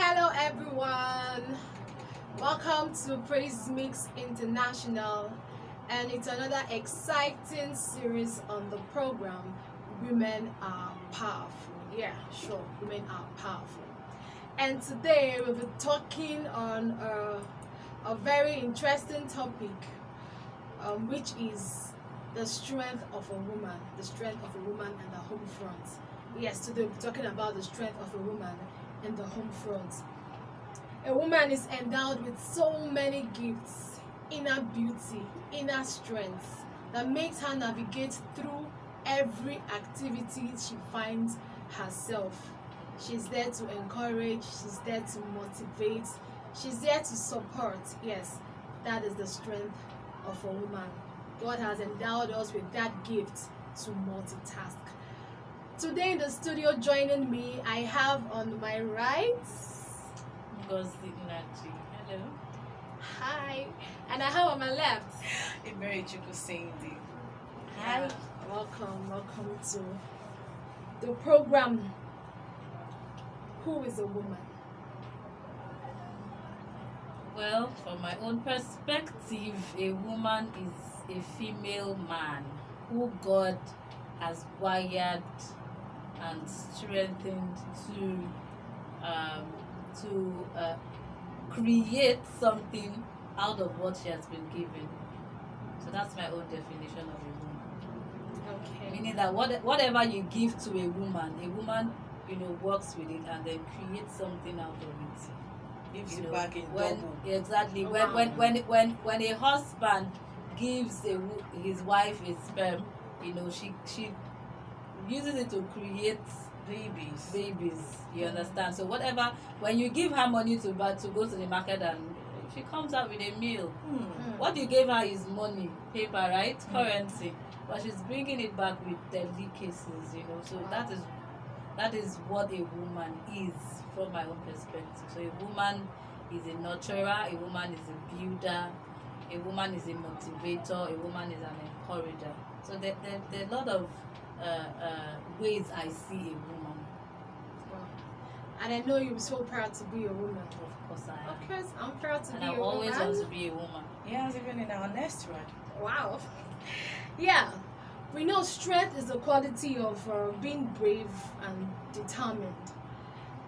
Hello, everyone. Welcome to Praise Mix International, and it's another exciting series on the program Women Are Powerful. Yeah, sure, women are powerful. And today we'll be talking on a, a very interesting topic, um, which is the strength of a woman, the strength of a woman and the home front. Yes, today we'll be talking about the strength of a woman in the home front. A woman is endowed with so many gifts, inner beauty, inner strength that makes her navigate through every activity she finds herself. She's there to encourage, she's there to motivate, she's there to support. Yes, that is the strength of a woman. God has endowed us with that gift to multitask. Today in the studio joining me, I have on my right, Ngozi Nachi. Hello. hi, and I have on my left. Emere Chukwu Cindy. Hi, welcome, welcome to the program. Who is a woman? Well, from my own perspective, a woman is a female man who God has wired and strengthened to um, to uh, create something out of what she has been given. So that's my own definition of a woman. Okay. meaning that what, whatever you give to a woman a woman you know works with it and then creates something out of it gives you know, back in when double. exactly Oh, when, wow. when when when when a husband gives a his wife a sperm you know she she uses it to create Babies. babies you understand so whatever when you give her money to buy to go to the market and she comes out with a meal Hmm. Mm. what you gave her is money paper right Mm. currency but she's bringing it back with delicacies you know so Wow. that is that is what a woman is from my own perspective so a woman is a nurturer a woman is a builder a woman is a motivator a woman is an encourager so there, there, there are a lot of uh, uh, ways i see a woman Wow. And I know you're so proud to be a woman. of course i am Of course, I'm proud to and be i a always woman. want to be a woman Yes, even in our next one. Wow. Yeah. We know strength is the quality of uh, being brave and determined.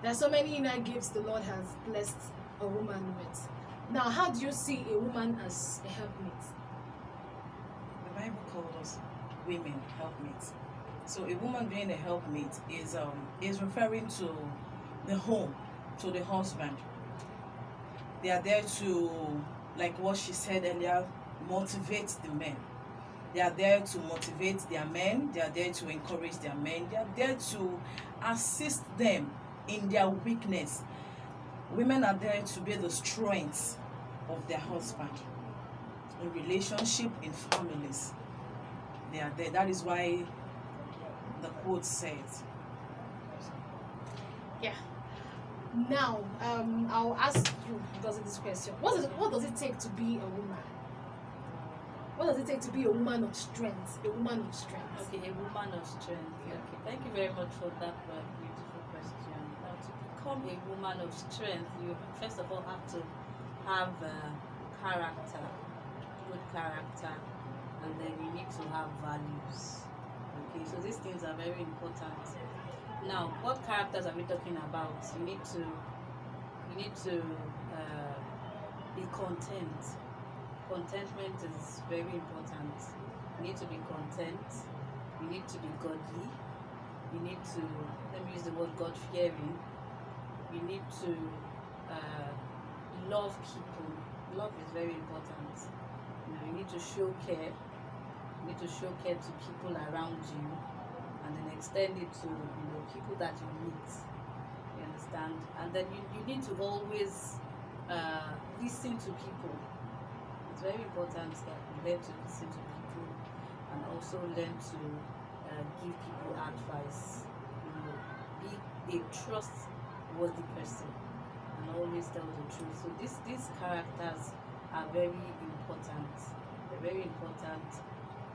There are so many inner gifts the Lord has blessed a woman with. Now, how do you see a woman as a helpmate? The Bible called us women helpmates. So a woman being a helpmate is um is referring to the home, to the husband. They are there to, like what she said earlier, motivate the men. They are there to motivate their men. They are there to encourage their men. They are there to assist them in their weakness. Women are there to be the strength of their husband in relationship, in families. They are there. That is why the quote says. Yeah. Now, um, I'll ask you because of this question. What does, what does it take to be a woman? What does it take to be a woman of strength? A woman of strength. Okay, a woman of strength. Okay, thank you very much for that uh, beautiful question. Now, to become a woman of strength, you first of all have to have uh, character, good character, and then you need to have values. Okay, so these things are very important. Now, what characters are we talking about? You need to, you need to uh, be content. Contentment is very important. You need to be content. You need to be godly. You need to, let me use the word God fearing. You need to uh, love people. Love is very important. You know, you need to show care. To show care to people around you, and then extend it to you know people that you meet. You understand? And then you, you need to always uh, listen to people. It's very important that you learn to listen to people and also learn to uh, give people advice. You know, be a trustworthy person and always tell the truth. So these these characters are very important. They're very important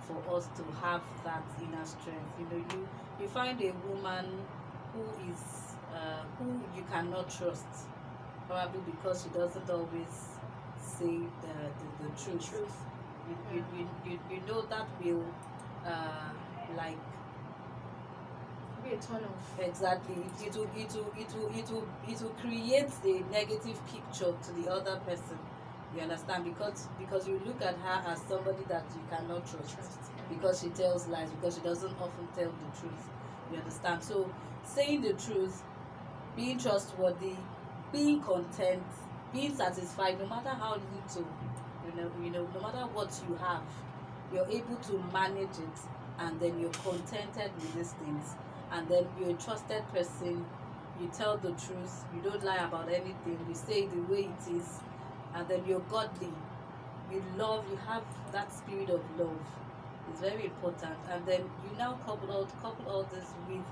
for us to have that inner strength. You know, you you find a woman who is uh, who you cannot trust. probably because she doesn't always say the the, the truth. Truth. You, you, you, you, you know that will uh, like Be a turn off. exactly it, it will it will it will it will it will create a negative picture to the other person you understand? Because because you look at her as somebody that you cannot trust. Because she tells lies because she doesn't often tell the truth. You understand? So saying the truth being trustworthy being content being satisfied no matter how little you know you know no matter what you have you're able to manage it and then you're contented with these things. And then you're a trusted person. You tell the truth. You don't lie about anything. You say the way it is and then you're godly. You love you have that spirit of love. It's very important. And then you now couple all couple all this with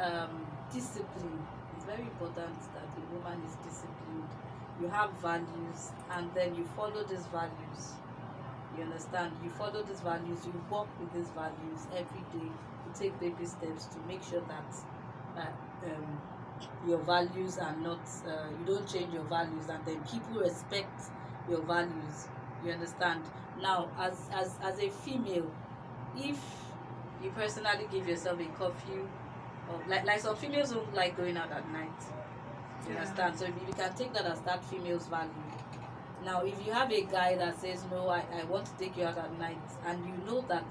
um, discipline. It's very important that the woman is disciplined. You have values and then you follow these values. You understand? You follow these values. You work with these values every day. You take baby steps to make sure that uh, um, your values are not uh, you don't change your values and then people respect your values you understand? Now as as as a female if you personally give yourself a curfew or like like some females don't like going out at night you Yeah. understand? So if you can take that as that female's value. Now if you have a guy that says no I, I want to take you out at night and you know that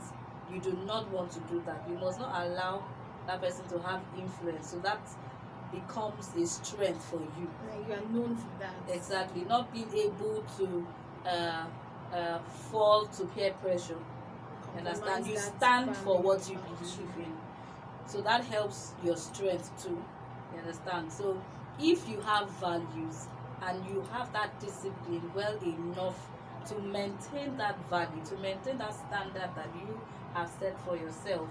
you do not want to do that you must not allow that person to have influence. So that becomes a strength for you. Like you are known for that. exactly not being able to uh, uh, fall to peer pressure. You understand? You stand for what you believe in. So that helps your strength too. You understand? So if you have values and you have that discipline well enough to maintain that value to maintain that standard that you have set for yourself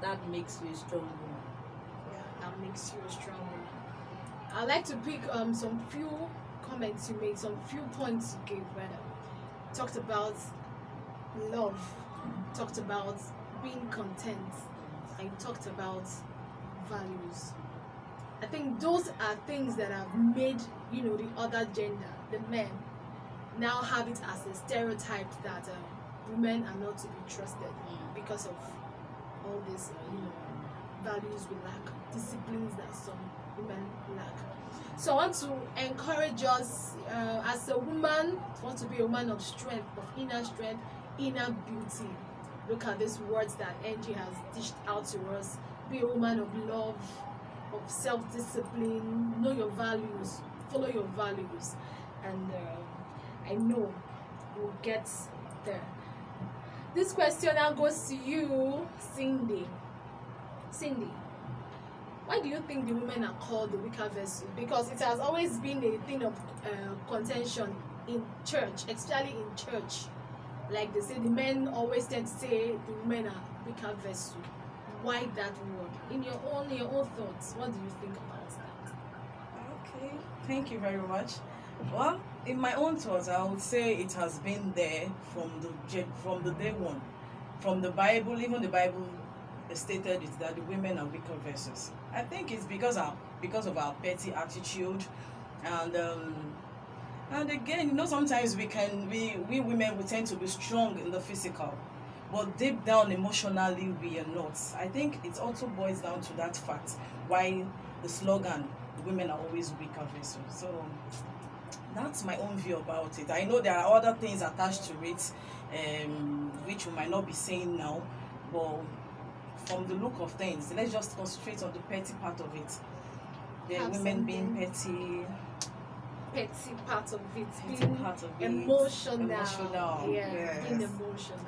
that makes you a strong woman that makes you a strong woman. I'd like to pick um some few comments you made, some few points you gave rather. Talked about love, talked about being content, and talked about values. I think those are things that have made, you know, the other gender, the men, now have it as a stereotype that uh, women are not to be trusted because of all this, uh, you know, values we lack, disciplines that some women lack. So I want to encourage us uh, as a woman, want to be a woman of strength, of inner strength, inner beauty. Look at these words that Angie has dished out to us. Be a woman of love, of self-discipline, know your values, follow your values, and uh, I know we'll get there. This question now goes to you, Cindy. Cindy, why do you think the women are called the weaker vessel? Because it has always been a thing of uh, contention in church, especially in church. Like they say, the men always tend to say the women are weaker vessel. Why that word? In your own, your own thoughts, what do you think about that? Okay, thank you very much. Well, in my own thoughts, I would say it has been there from the from the day one, from the Bible. Even the Bible stated it that the women are weaker vessels. I think it's because our because of our petty attitude, and um, and again, you know, sometimes we can we we women we tend to be strong in the physical, but deep down emotionally we are not. I think it also boils down to that fact why the slogan women are always weaker vessels. So that's my own view about it. I know there are other things attached to it, um, which we might not be saying now, but from the look of things, let's just concentrate on the petty part of it. The Have women being petty, Petty part of it, petty being part of it, emotional. emotional, Yeah, yes. being emotional.